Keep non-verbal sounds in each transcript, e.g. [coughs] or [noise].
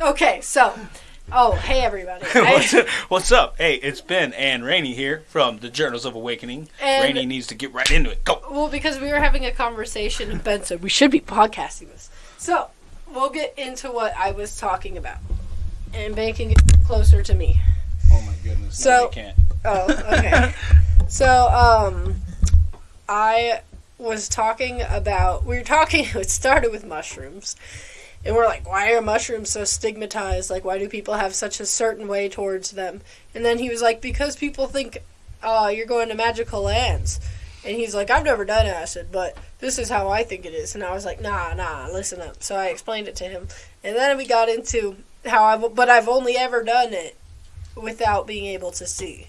Okay, so, oh, hey everybody. [laughs] what's, I, what's up? Hey, it's Ben and Rainey here from the Journals of Awakening. And- Rainey needs to get right into it. Go. well, because we were having a conversation, and Ben said we should be podcasting this. So, we'll get into what I was talking about, and Ben can get closer to me. Oh my goodness. So- no, you can't. Oh, okay. [laughs] so, um, I was talking about. We were talking. [laughs] It started with mushrooms, and we're like, "Why are mushrooms so stigmatized? Like, why do people have such a certain way towards them?" And then he was like, "Because people think uh, you're going to magical lands." And he's like, "I've never done acid, but this is how I think it is." And I was like, "Nah, nah, listen up." So I explained it to him, and then we got into how I. But I've only ever done it without being able to see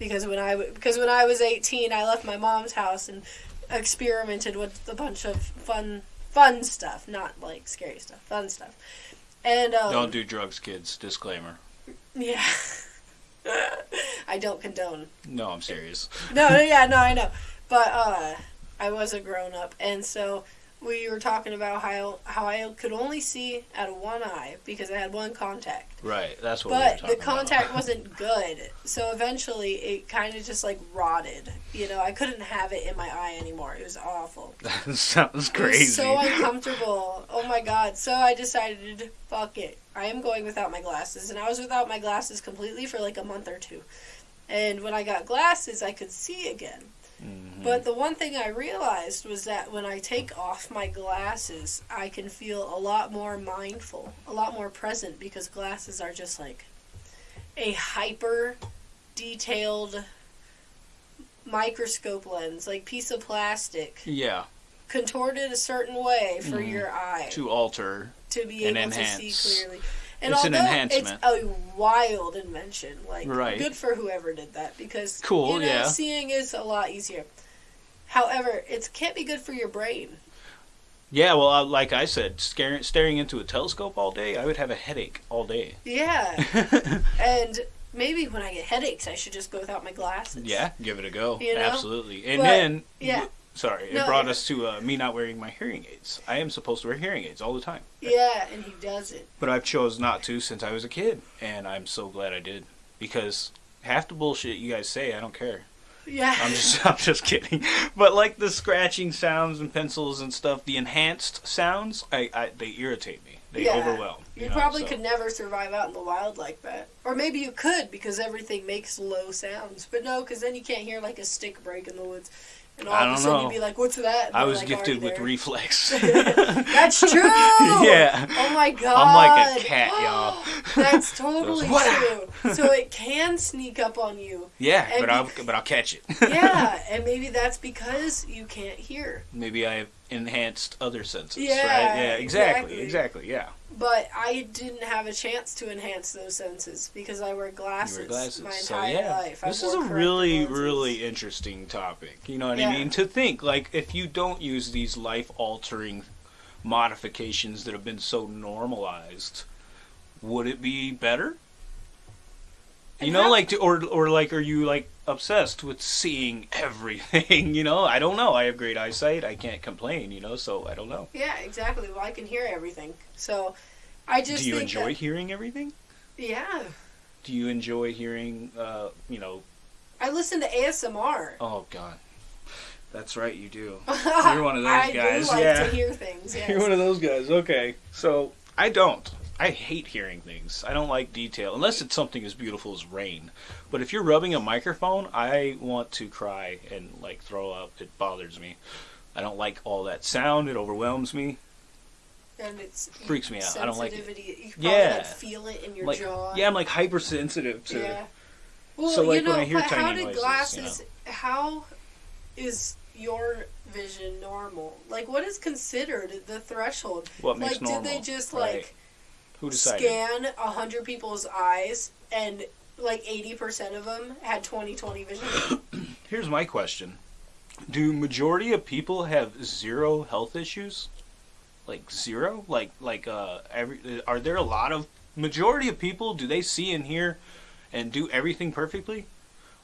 because when I because when I was 18, I left my mom's house and experimented with a bunch of fun fun stuff, not like scary stuff, fun stuff. And um, Don't do drugs, kids. Disclaimer. yeah. [laughs] I don't condone. No, I'm serious. No, no, yeah, no, I [laughs] know. But uh I was a grown up and so we were talking about how how I could only see out of one eye because I had one contact. Right. That's what. but we the were talking contact [laughs] wasn't good so eventually it kind of just like rotted you know i couldn't have it in my eye anymore it was awful [laughs] That sounds it crazy. was so [laughs] uncomfortable oh my god so i decided fuck it i am going without my glasses and i was without my glasses completely for like a month or two and when i got glasses i could see again Mhm. but the one thing I realized was that when I take off my glasses, I can feel a lot more mindful, a lot more present because glasses are just like a hyper detailed microscope lens, like piece of plastic, yeah. contorted a certain way for Mhm. your eye To alter. to be able to see clearly. And It's an enhancement. it's a wild invention, like Right. good for whoever did that because Cool, you know, yeah. seeing is a lot easier. However, it can't be good for your brain. Yeah. Well, uh, like I said, staring, staring into a telescope all day, I would have a headache all day. Yeah, [laughs] and maybe when I get headaches, I should just go without my glasses. Yeah, give it a go. You know? Absolutely. And But, then, yeah. Sorry, it No, brought yeah. us to uh, me not wearing my hearing aids. I am supposed to wear hearing aids all the time, Yeah, and he does it. but I've chose not to since I was a kid, and I'm so glad I did because half the bullshit you guys say, I don't care. Yeah. I'm just, [laughs] I'm just kidding. But like the scratching sounds and pencils and stuff, the enhanced sounds, I, I they irritate me. They Yeah. overwhelm. You know, probably so- could never survive out in the wild like that. Or maybe you could because everything makes low sounds. But no, because then you can't hear like a stick break in the woods. And all I of a don't sudden know. you'd be like, what's that? I was like, oh, gifted with there. reflex. [laughs] [laughs] That's true! yeah. Oh my god. I'm like a cat, y'all. Oh, [laughs] that's totally true. So it can sneak up on you. Yeah, And but I'll but I'll catch it. Yeah, and maybe that's because you can't hear. Maybe I have enhanced other senses. Yeah, right? Yeah, exactly, exactly. exactly. Yeah. But I didn't have a chance to enhance those senses because I wear You glasses, wear glasses. my so yeah, life. this is a really, lenses. really interesting topic. You know what Yeah. I mean? To think like if you don't use these life-altering modifications that have been so normalized, would it be better? You And know, how- like, to, or or like, are you like obsessed with seeing [laughs] everything? You know, I don't know. I have great eyesight. I can't complain. You know, so I don't know. Yeah, exactly. Well, I can hear everything. So I just Do you enjoy that- hearing everything? yeah, Do you enjoy hearing, uh, you know, I listen to ASMR. oh god. That's right, you do. [laughs] You're one of those I guys, do like yeah. to hear things. [laughs] Yes. You're one of those guys. Okay. So, I don't. I hate hearing things. I don't like detail unless it's something as beautiful as rain. But if you're rubbing a microphone, I want to cry and like throw up. It bothers me. I don't like all that sound. It overwhelms me. and it's Freaks me out. I don't like it. You probably Yeah. like feel it in your Like jaw. yeah, I'm like hypersensitive to Yeah. Well, So, like, you know, when I hear but how did noises, you glasses? How is your vision normal? Like, what is considered the threshold? what makes like, normal. did they just Right. Like Who decided? scan a hundred people's eyes and like eighty percent of them had 20/20 vision? [coughs] Here's my question: Do majority of people have zero health issues? Like zero? Like like uh every are there a lot of majority of people do they see and hear and do everything perfectly?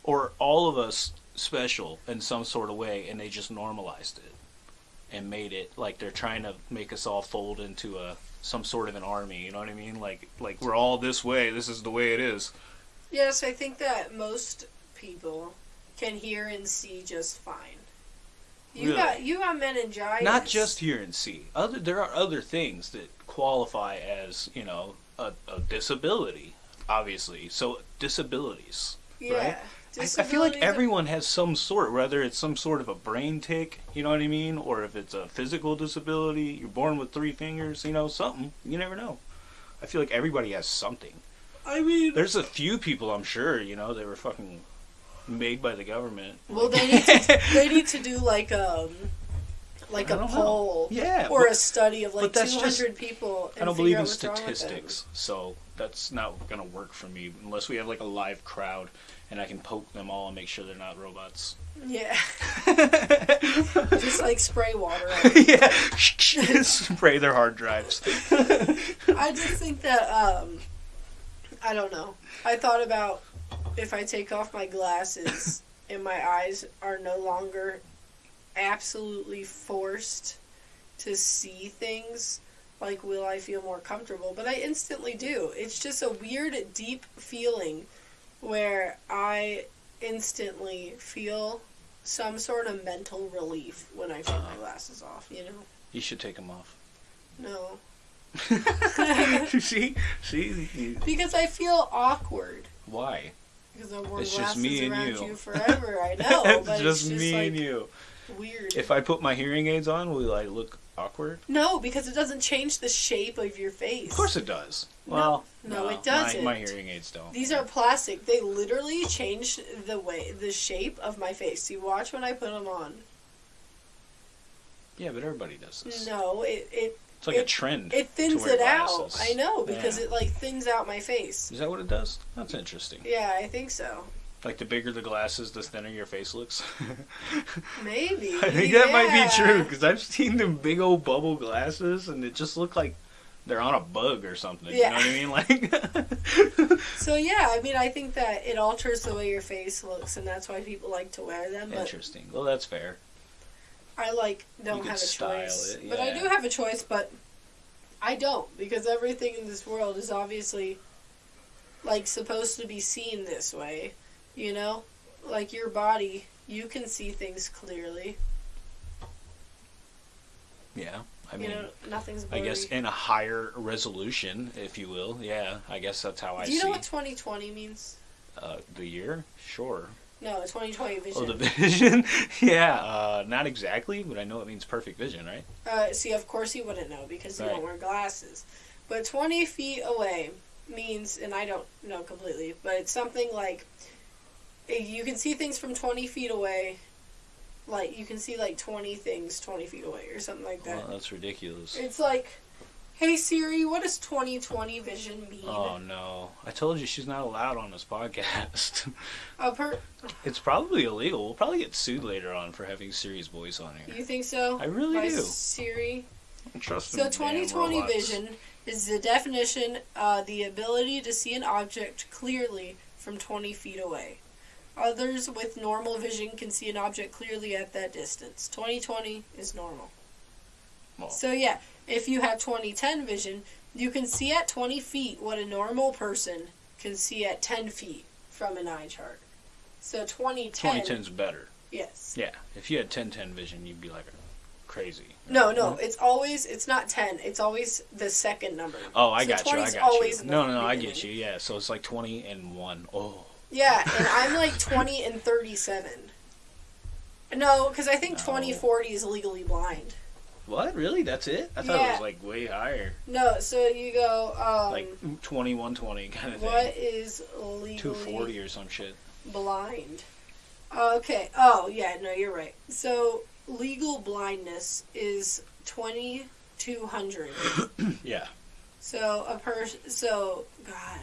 Or all of us special in some sort of way and they just normalized it and made it like they're trying to make us all fold into a some sort of an army. You know what I mean? Like like we're all this way. This is the way it is. Yes, I think that most people can hear and see just fine. You Really? got you got meningitis. Not just hear and see. Other there are other things that qualify as you know a, a disability. Obviously, so disabilities. yeah. right? I, I feel like everyone has some sort, whether it's some sort of a brain tick, you know what I mean, or if it's a physical disability, you're born with three fingers, you know, something. You never know. I feel like everybody has something. I mean, There's a few people, I'm sure, you know, they were fucking made by the government. well, they need to they need to do like um like a don't know. poll Yeah, or but a study of like 200 just- people. And I don't figure believe in what's wrong with them. statistics, so that's not gonna work for me unless we have like a live crowd and I can poke them all and make sure they're not robots. Yeah, [laughs] just like spray water. [laughs] on them. yeah, [laughs] spray their hard drives. I just think that um, I don't know. I thought about if I take off my glasses and my eyes are no longer absolutely forced to see things. Like, will I feel more comfortable? But I instantly do. It's just a weird, deep feeling where I instantly feel some sort of mental relief when I take my uh-huh. glasses off, you know? You should take them off. No. [laughs] see, see, [laughs] Because I feel awkward. why? Because I've worn It's glasses around you. you. forever. I [laughs] know, it's but just it's just me like and you. Weird. If I put my hearing aids on, will I look awkward? no, because it doesn't change the shape of your face. Of course it does. No. Well, No, it doesn't. my hearing aids don't. These are plastic. They literally change the way, the shape of my face. You watch when I put them on. Yeah, but everybody does this. No, it it It's like a trend. it thins it out. I know because Yeah. it like thins out my face. Is that what it does? That's interesting. Yeah, I think so. Like the bigger the glasses, the thinner your face looks. [laughs] Maybe. I think that might be true because I've seen them big old bubble glasses, and it just look like they're on a bug or something. Yeah. You know what I mean? Like, [laughs] So yeah, I mean, I think that it alters the way your face looks, and that's why people like to wear them. Interesting. Well, that's fair. I like don't have a choice. it, But I do have a choice, but I don't because everything in this world is obviously like supposed to be seen this way. You know, like your body, you can see things clearly. Yeah. I you mean, know, nothing's I guess in a higher resolution, if you will. Yeah, I guess that's how I do you see know what 2020 means? uh, the year. Sure. No, 2020 vision. Oh, the [laughs] vision. yeah. Uh, not exactly, but I know it means perfect vision, right? Uh, see, of course he wouldn't know because he Right. don't wear glasses. But 20 feet away means, and I don't know completely, but it's something like you can see things from 20 feet away. Like, you can see like 20 things 20 feet away or something like that. Well, that's ridiculous. It's like, hey Siri, what does 2020 vision mean? Oh no! I told you she's not allowed on this podcast. A [laughs] per- it's probably illegal. We'll probably get sued later on for having Siri's voice on here. you think so? I really By do. Siri. I Trust So 2020 robots. vision is the definition, uh, the ability to see an object clearly from 20 feet away. Others with normal vision can see an object clearly at that distance. 2020 is normal. Well. So yeah, if you have 2010 vision, you can see at 20 feet what a normal person can see at 10 feet from an eye chart. So 2010. 2010's better. Yes. Yeah. If you had 1010 vision, you'd be like crazy. No, no, it's always it's not 10. It's always the second number. Oh, I So got you. 20 I got always you. the No, no, no. I beginning. get you. Yeah. So it's like 20 and one. Oh. Yeah, and [laughs] I'm like 20 and 37. No, because I think No. 2040 is legally blind. What? Really? That's it? I thought it was like way higher. No, so you go, um, Like 2120 kind of thing. what is legally 240 or some shit. blind? Okay, oh, yeah, no, you're right. So legal blindness is 2200. [coughs] Yeah. So a person, so, God.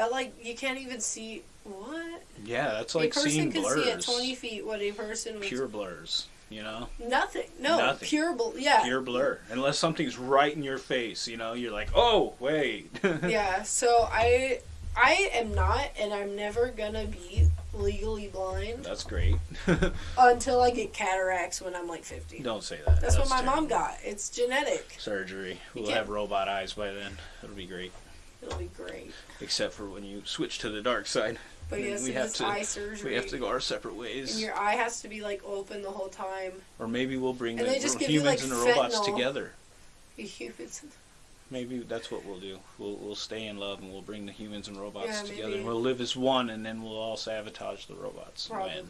That, like, you can't even see, what? Yeah, that's like a person seeing blurs. see at 20 feet what a person with Pure blurs. You know? Nothing. No, Nothing. pure. Bl- yeah. Pure blur. Unless something's right in your face, you know, you're like, oh, wait. [laughs] yeah. So I, I am not, and I'm never gonna be legally blind That's great. [laughs] until I get cataracts when I'm like 50. Don't say that. That's, what my terrible. mom got. It's genetic. Surgery. We'll have robot eyes by then. It'll be great. It'll be great. Except for when you switch to the dark side. But [laughs] yes, [laughs] we have to- eye surgery. We have to go our separate ways. and your eye has to be like open the whole time. Or maybe we'll bring And the ro- you, humans like, and the robots fentanyl. together. [laughs] Humans. Maybe that's what we'll do. We'll we'll stay in love and we'll bring the humans and robots Yeah, together. maybe. We'll live as one, and then we'll all sabotage the robots. Probably.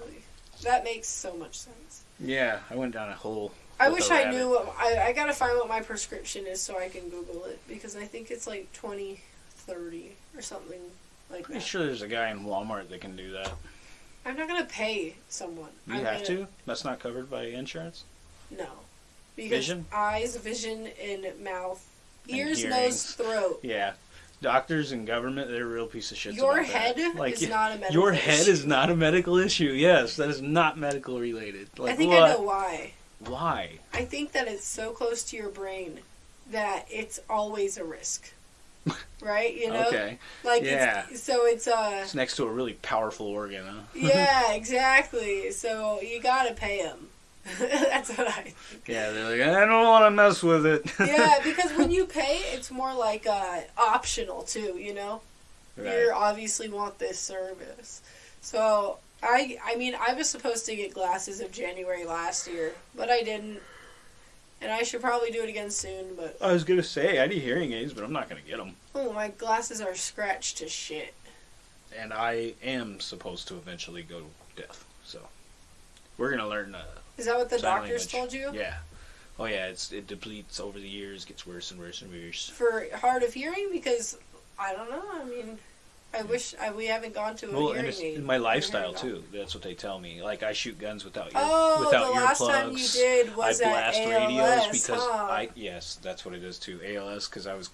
That makes so much sense. Yeah, I went down a hole. I wish I knew what I, I gotta find what my prescription is so I can Google it because I think it's like twenty thirty or something like Pretty that. sure there's a guy in Walmart that can do that. I'm not gonna pay someone. You I'm have gonna- to. That's not covered by insurance. No, because Vision? eyes, vision, and mouth, And ears, nose, throat. [laughs] Yeah, doctors and government, they're a real piece of shit. Your that. head Like, is not a medical. Your head issue. is not a medical issue. Yes, that is not medical related. Like I think what? I know why. Why? I think that it's so close to your brain that it's always a risk. [laughs] Right? You know? Okay, Like Yeah. it's so it's uh it's next to a really powerful organ, huh? [laughs] yeah, exactly. So you gotta pay them. [laughs] That's what I think. Yeah, they're like, I don't want to mess with it. Yeah, because when you pay, it's more like uh, optional too. You know, Right. you obviously want this service. So I, I mean, I was supposed to get glasses of January last year, but I didn't, and I should probably do it again soon. But I was gonna say I need hearing aids, but I'm not gonna get them. oh, my glasses are scratched to shit. And I am supposed to eventually go deaf, so we're gonna learn. Uh, Is that what the doctors language. told you? yeah. Oh yeah, it's it depletes over the years, gets worse and worse and worse. For hard of hearing, because I don't know. I mean, I wish I, we haven't gone to a Well, and hearing it's aid. in my lifestyle too. That's what they tell me. Like I shoot guns without ear, Oh, without the last time you earplugs. did I was at blast ALS, radios because huh? I yes, that's what it is too. ALS because I was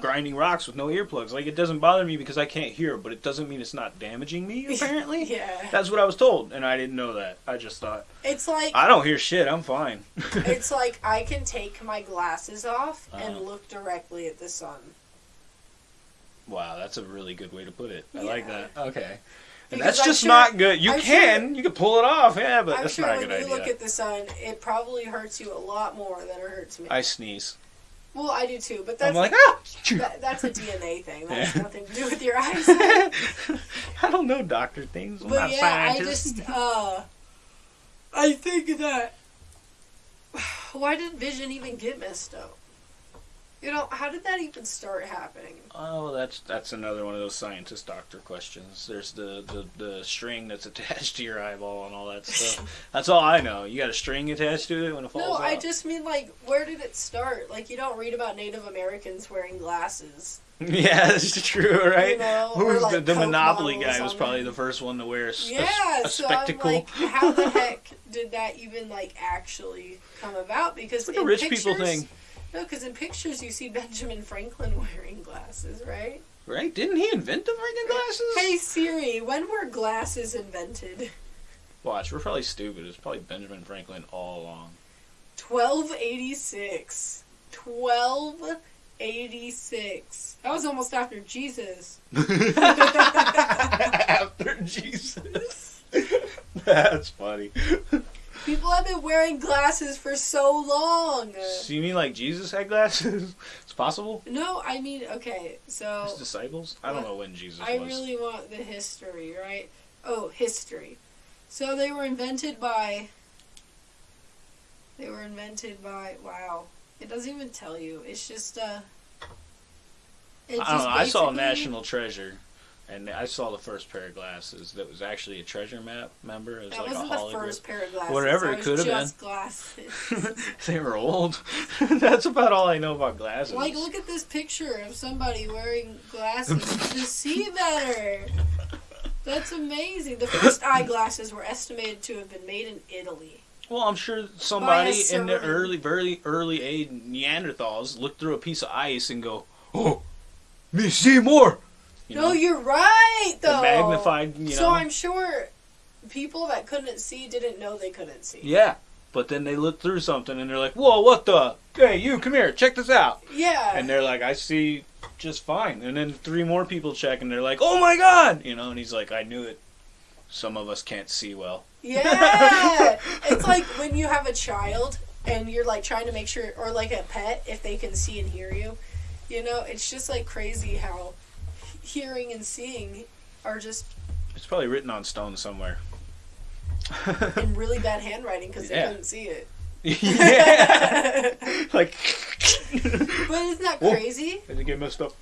grinding rocks with no earplugs. Like it doesn't bother me because I can't hear, but it doesn't mean it's not damaging me. [laughs] Apparently, yeah, that's what I was told, and I didn't know that. I just thought it's like I don't hear shit. I'm fine. it's like I can take my glasses off and Uh-huh. look directly at the sun. Wow, that's a really good way to put it. I like that. Okay. And Because that's I'm just sure- not good. You I'm can, you can pull it off, yeah, but I'm that's sure not a when good you look at the sun, it probably hurts you a lot more than it hurts me. I sneeze. well, I do too, but I'm that's like, ah! that, that's a DNA thing. That has [laughs] Yeah. nothing to do with your [laughs] eyes. I don't know doctor things. I'm But yeah, I scientist. just [laughs] uh, I think that [sighs] why did Vision even get messed up? You know, how did that even start happening? Oh, that's that's another one of those scientist doctor questions. There's the, the, the string that's [laughs] attached to your eyeball and all that stuff. [laughs] that's all I know. You got a string attached to it when it falls No, out. I just mean like, where did it start? Like, you don't read about Native Americans wearing glasses. [laughs] yeah, that's true, right? You know, Who's the, like, the Coke Monopoly guy was probably the first one to wear a, s- a Yeah, a so spectacle. Like, how the heck did that even like actually come about? Because it's like a rich pictures, people thing, No, because in pictures you see Benjamin Franklin [laughs] wearing glasses, right? right? Didn't he invent the freaking glasses? Hey Siri, when were glasses invented? Watch, we're probably stupid. It's probably Benjamin Franklin all along. 1286. 1286. That was almost after Jesus. [laughs] [laughs] After Jesus. That's funny. People have been wearing glasses for so long. So you mean like Jesus had glasses? [laughs] It's possible. No, I mean, okay, so His disciples? I don't know when Jesus I was. really want the history, right? Oh, history. So they were invented by. They were invented by. Wow. It doesn't even tell you. It's just, uh. It's I don't just know. I saw National Treasure, and I saw the first pair of glasses that was actually a treasure map. Remember, it was That like wasn't a the first pair of glasses. Whatever it could have been. glasses. [laughs] [laughs] they were old. [laughs] That's about all I know about glasses. like, look at this picture of somebody wearing glasses to see better. That's amazing. The first eyeglasses were estimated to have been made in Italy. Well, I'm sure somebody in the early, very early age Neanderthals looked through a piece of ice and go, "Oh, me see more." You no, know, you're right the though. magnified. You know, So I'm sure people that couldn't see didn't know they couldn't see. yeah. But then they look through something and they're like, "Whoa, what the? Hey, you, come here, check this out." Yeah. And they're like, "I see just fine." And then three more people check and they're like, "Oh my god!" You know, and he's like, "I knew it." Some of us can't see well. Yeah, [laughs] it's like when you have a child and you're like trying to make sure, or like a pet, if they can see and hear you. You know, it's just like crazy how hearing and seeing are just It's probably written on stone somewhere. [laughs] in really bad handwriting because Yeah. they couldn't see it. yeah. [laughs] like. But isn't that Whoa. crazy? Did it get messed up?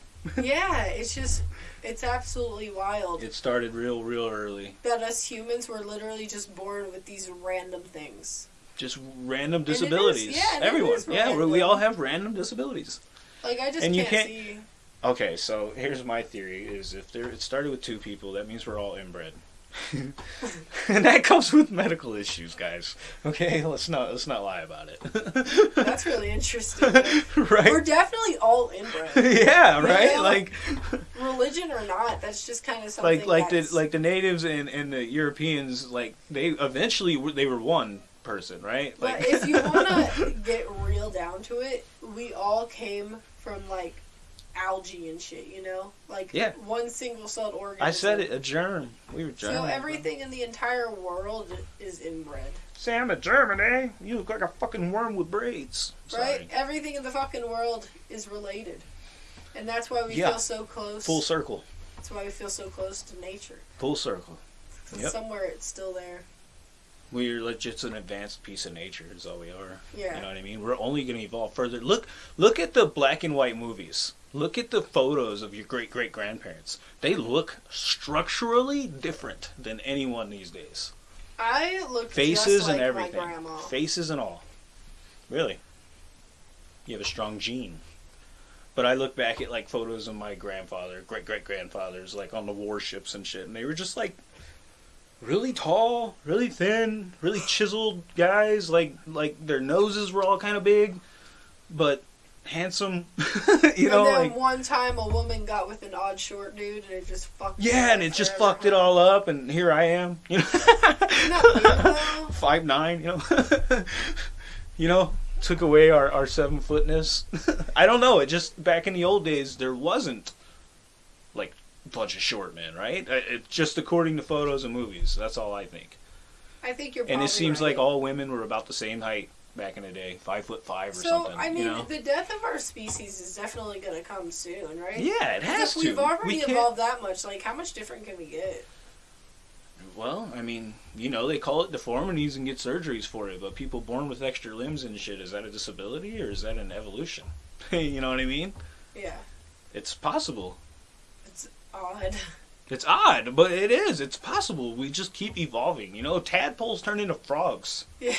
Yeah, it's just it's absolutely wild It started real, real early. that us humans were literally just born with these random things. Just random it is, disabilities. yeah, and Everyone. Yeah, we, we all have random disabilities. Like I just And you can't, can't- see. Okay, so here's my theory: is if there it started with two people, that means we're all inbred, [laughs] and that comes with medical issues, guys. Okay, let's not let's not lie about it. That's really interesting. [laughs] Right? We're definitely all inbred, [laughs] yeah, right. Like, religion or not. That's just kind of something. like, like the like the natives and and the Europeans, like they eventually were, they were one person, right? But Like, if you want to get real down to it, we all came from like algae and shit. You know, like Yeah. one single celled organism. I said it, a germ. We were germ. So everything in the entire world is inbred, Sam a German, eh? You look like a fucking worm with braids. right? Sorry. Everything in the fucking world is related, and that's why we Yeah. feel so close. Full circle. That's why we feel so close to nature. Full circle. Yep. Somewhere it's still there. We're like just an advanced piece of nature is all we are. Yeah. You know what I mean? We're only going to evolve further. Look, look at the black and white movies. Look at the photos of your great great grandparents. They look structurally different than anyone these days. I look Faces like and everything. Faces and all. Really. You have a strong gene. But I look back at like photos of my grandfather, great great grandfathers, like on the warships and shit, and they were just like really tall, really thin, really chiseled guys. Like like their noses were all kind of big, but handsome. [laughs] you know, and then like one time a woman got with an odd short dude and it just fucked. yeah, and it just fucked it all up, and here I am. [laughs] You know, [laughs] five nine. You know, you know, took away our our seven footness. I don't know. It just back in the old days there wasn't like a bunch of short men, right? It, just according to photos and movies. That's all I think. I think you're. And it seems right. like all women were about the same height back in the day, five foot five or So something. I mean, you know? the death of our species is definitely going to come soon, right? yeah, it has if to. we've already we evolved that much, like how much different can we get? Well, I mean, you know, they call it deformities and get surgeries for it, but people born with extra limbs and shit, is that a disability or is that an evolution? [laughs] you know what I mean? Yeah, It's possible. it's odd. [laughs] It's odd, but it is. It's possible. We just keep evolving. You know, tadpoles turn into frogs. Yeah,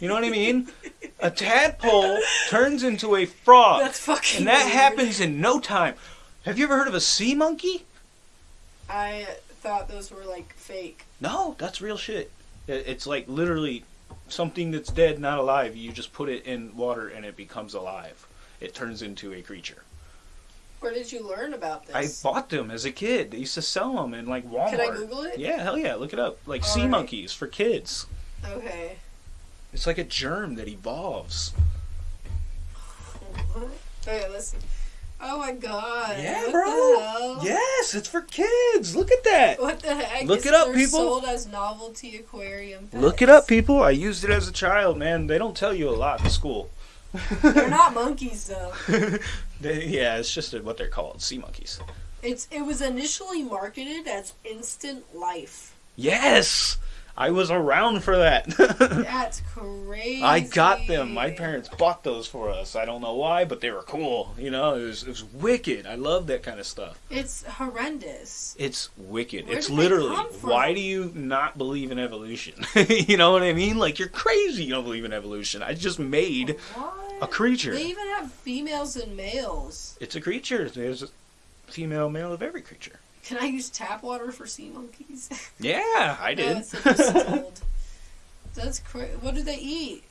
You know what I mean? [laughs] a tadpole turns into a frog. that's fucking. and that weird. happens in no time. Have you ever heard of a sea monkey? I thought those were like fake. No, that's real shit. It's like literally something that's dead, not alive. You just put it in water and it becomes alive. It turns into a creature. Where did you learn about this? I bought them as a kid. They used to sell them in like Walmart. Can I Google it? Yeah, hell yeah, look it up. Like sea Alright. monkeys for kids. Okay. It's like a germ that evolves. Okay, listen. Oh my god. Yeah, what bro. Yes, it's for kids. Look at that. What the heck? Look it up, people. Sold as novelty aquarium. Look it up, people. I used it as a child, man. They don't tell you a lot in school. They're not [laughs] monkeys though. [laughs] They- yeah, it's just what they're called, sea monkeys. It's it was initially marketed as instant life. Yes, I was around for that. [laughs] That's crazy. I got them. My parents bought those for us. I don't know why, but they were cool. You know, it was it was wicked. I love that kind of stuff. It's horrendous. It's wicked. Where it's literally why do you not believe in evolution? [laughs] you know what I mean? Like you're crazy. You don't believe in evolution. I just made What? A creature. They even have females and males. It's a creature. There's a female, male of every creature. Can I use tap water for sea monkeys? [laughs] Yeah, I did. That's. That's crazy. What do they eat?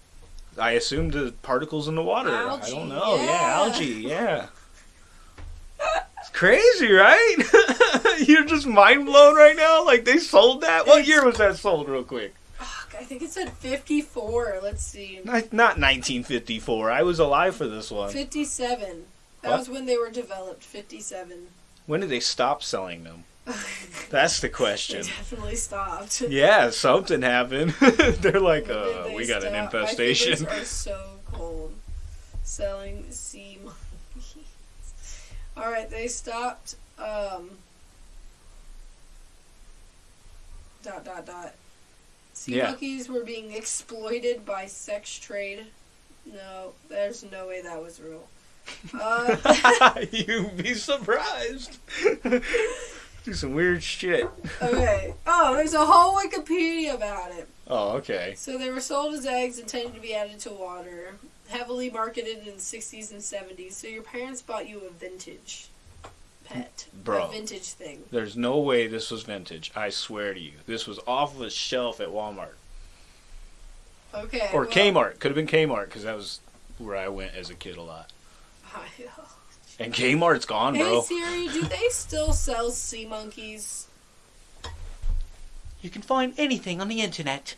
I assumed the particles in the water. Algae, I don't know. Yeah, yeah. algae. Yeah. It's crazy, right? [laughs] You're just mind blown right now. Like they sold that. What year was that sold, real quick? I think it said 54. Let's see. Not, not 1954. I was alive for this one. 57. That What? was when they were developed. 57. When did they stop selling them? [laughs] That's the They question. definitely stopped. [laughs] Yeah, something happened. [laughs] They're like, uh, they we got an stop? My infestation. fingers are so cold. Selling sea monkeys. All right, they stopped. Um, dot dot dot. Sea Yeah. monkeys were being exploited by sex trade. No, there's no way that was real. [laughs] Uh, [laughs] You'd be surprised. [laughs] Do some weird shit. okay. Oh, there's a whole Wikipedia about it. Oh, okay. So they were sold as eggs intended to be added to water, heavily marketed in the 60s and 70s. So your parents bought you a vintage pet, Bro. a vintage thing. There's no way this was vintage. I swear to you. This was off the shelf at Walmart. Okay. Or well- Kmart. Could have been Kmart because that was where I went as a kid a lot. [laughs] And Kmart's gone, Hey bro. Siri, do they still sell sea monkeys? You can find anything on the internet.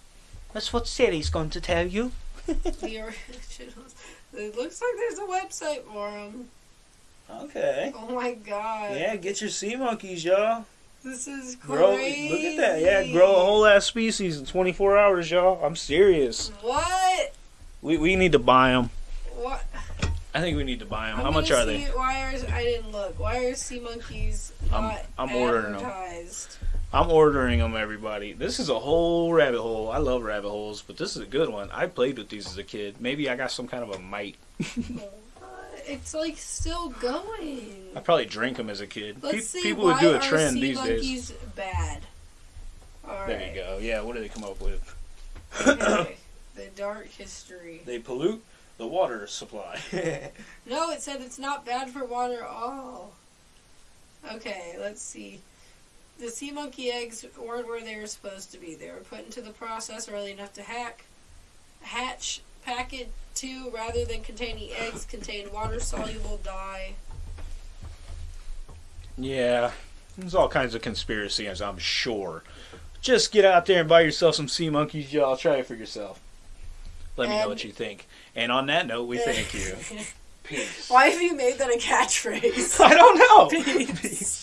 That's what Siri's going to tell you. [laughs] The originals. It looks like there's a website for them. Okay. Oh my god. Yeah, get your sea monkeys, y'all. This is crazy. Grow, look at that. Yeah, grow a whole ass species in 24 hours, y'all. I'm serious. What? We, we need to buy them. What? I think we need to buy them. I'm How much gonna are they? Why are I didn't look? Why are sea monkeys I'm- not I'm ordering 'em. advertised? I'm ordering them, everybody. This is a whole rabbit hole. I love rabbit holes, but this is a good one. I played with these as a kid. Maybe I got some kind of a mite. [laughs] It's like still going. I probably drank them as a kid. Let's Pe- see. people would do a trend sea these days. monkeys bad? All There right. you go. Yeah, what do they come up with? Okay. [coughs] the dark history. They pollute the water supply. [laughs] No, it said it's not bad for water at all. Okay, let's see. The sea monkey eggs weren't where they were supposed to be. They were put into the process early enough to hack, hatch. Packet two, rather than containing eggs, contained water soluble dye. yeah, there's all kinds of conspiracies, I'm sure. Just get out there and buy yourself some sea monkeys, y'all. Try it for yourself. Let me know what you think. And on that note, we thank you. [laughs] Peace. Why have you made that a catchphrase? [laughs] I don't know. [laughs] Peace.